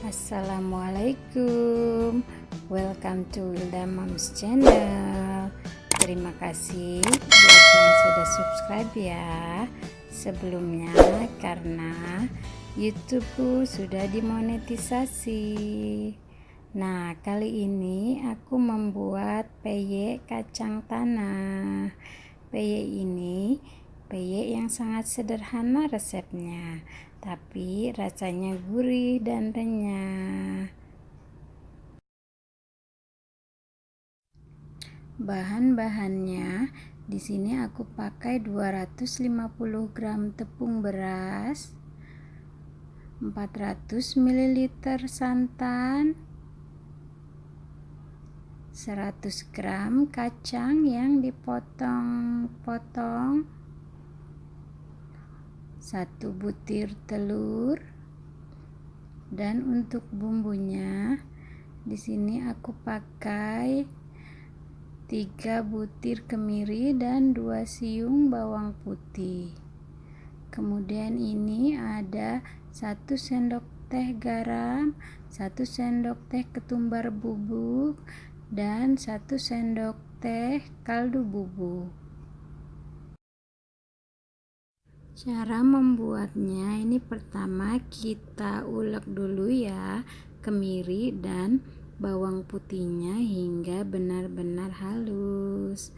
Assalamualaikum. Welcome to Wilda Moms Channel. Terima kasih buat yang sudah subscribe ya. Sebelumnya karena YouTubeku sudah dimonetisasi. Nah kali ini aku membuat peyek kacang tanah. Peyek ini peyek yang sangat sederhana resepnya tapi rasanya gurih dan renyah. Bahan-bahannya di sini aku pakai 250 gram tepung beras, 400 ml santan, 100 gram kacang yang dipotong-potong satu butir telur. Dan untuk bumbunya di sini aku pakai tiga butir kemiri dan dua siung bawang putih. Kemudian ini ada satu sendok teh garam satu sendok teh ketumbar bubuk dan satu sendok teh kaldu bubuk Cara membuatnya ini pertama kita ulek dulu ya kemiri dan bawang putihnya hingga benar-benar halus.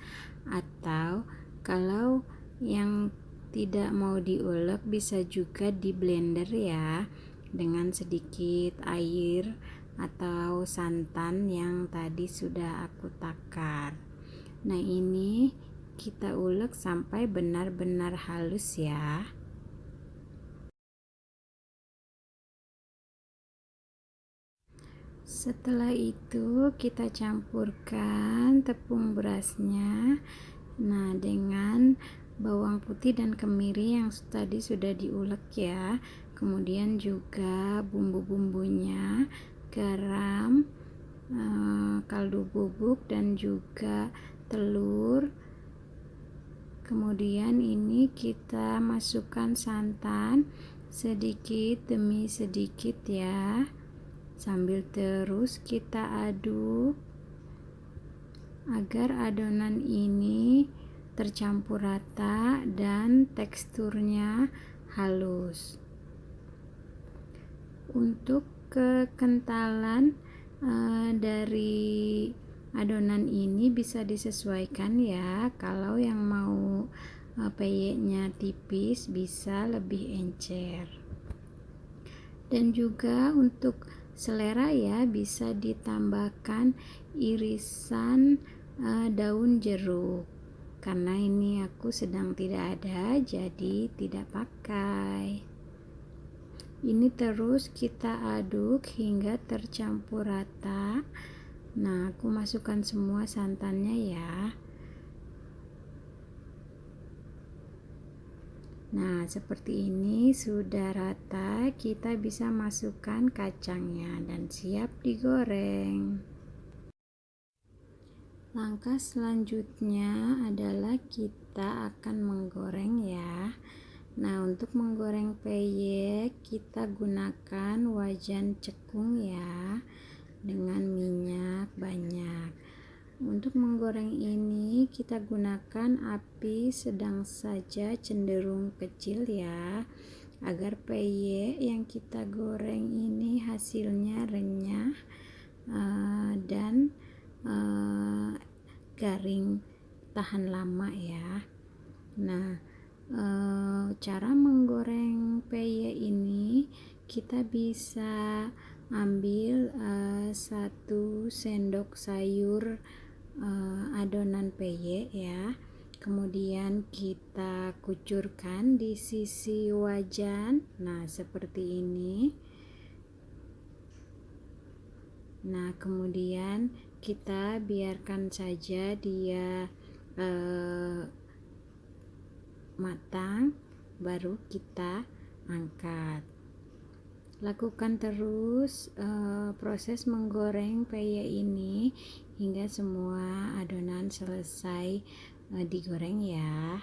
Atau kalau yang tidak mau diulek bisa juga di blender ya dengan sedikit air atau santan yang tadi sudah aku takar. Nah ini kita ulek sampai benar-benar halus ya. Setelah itu kita campurkan tepung berasnya. Nah dengan bawang putih dan kemiri yang tadi sudah diulek ya. Kemudian juga bumbu-bumbunya garam eh, kaldu bubuk dan juga telur kemudian ini kita masukkan santan sedikit demi sedikit ya. Sambil terus kita aduk agar adonan ini tercampur rata dan teksturnya halus. Untuk kekentalan uh, dari adonan ini bisa disesuaikan ya. Kalau yang mau uh, peyeknya tipis bisa lebih encer. Dan juga untuk selera ya bisa ditambahkan irisan uh, daun jeruk. Karena ini aku sedang tidak ada jadi tidak pakai. Ini terus kita aduk hingga tercampur rata nah aku masukkan semua santannya ya. Nah seperti ini sudah rata kita bisa masukkan kacangnya dan siap digoreng. Langkah selanjutnya adalah kita akan menggoreng ya. Nah, untuk menggoreng peyek, kita gunakan wajan cekung ya dengan minyak banyak. Untuk menggoreng ini kita gunakan api sedang saja cenderung kecil ya agar peyek yang kita goreng ini hasilnya renyah uh, dan uh, garing tahan lama ya. Nah uh, cara menggoreng peyek ini kita bisa ambil uh, satu sendok sayur uh, adonan peyek ya. Kemudian kita kucurkan di sisi wajan. Nah seperti ini. Nah kemudian kita biarkan saja dia uh, matang baru kita angkat Lakukan terus uh, proses menggoreng peyek ini hingga semua adonan selesai uh, digoreng ya.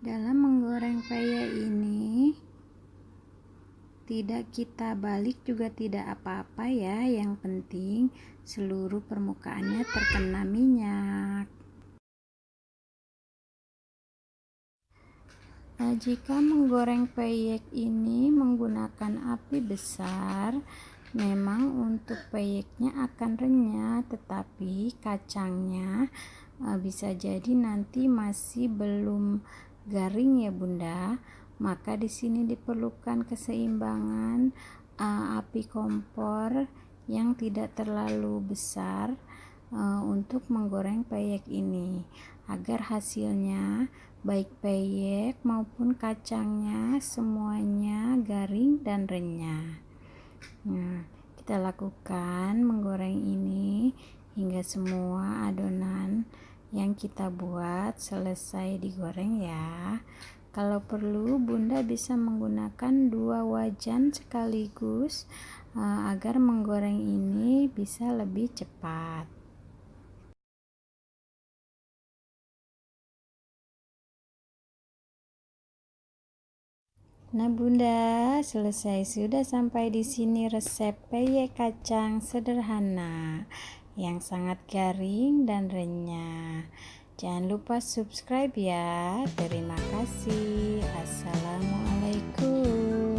Dalam menggoreng peyek ini tidak kita balik juga tidak apa-apa ya yang penting seluruh permukaannya terkena minyak nah, jika menggoreng peyek ini menggunakan api besar memang untuk peyeknya akan renyah tetapi kacangnya uh, bisa jadi nanti masih belum garing ya bunda. Maka di sini diperlukan keseimbangan uh, api kompor yang tidak terlalu besar untuk menggoreng peyek ini. Agar hasilnya baik peyek maupun kacangnya semuanya garing dan renyah. Nah kita lakukan menggoreng ini hingga semua adonan yang kita buat selesai digoreng ya. Kalau perlu, Bunda bisa menggunakan dua wajan sekaligus uh, agar menggoreng ini bisa lebih cepat. Nah, Bunda, selesai sudah sampai di sini resep peyek kacang sederhana yang sangat garing dan renyah. Jangan lupa subscribe ya. Terima kasih. Assalamualaikum.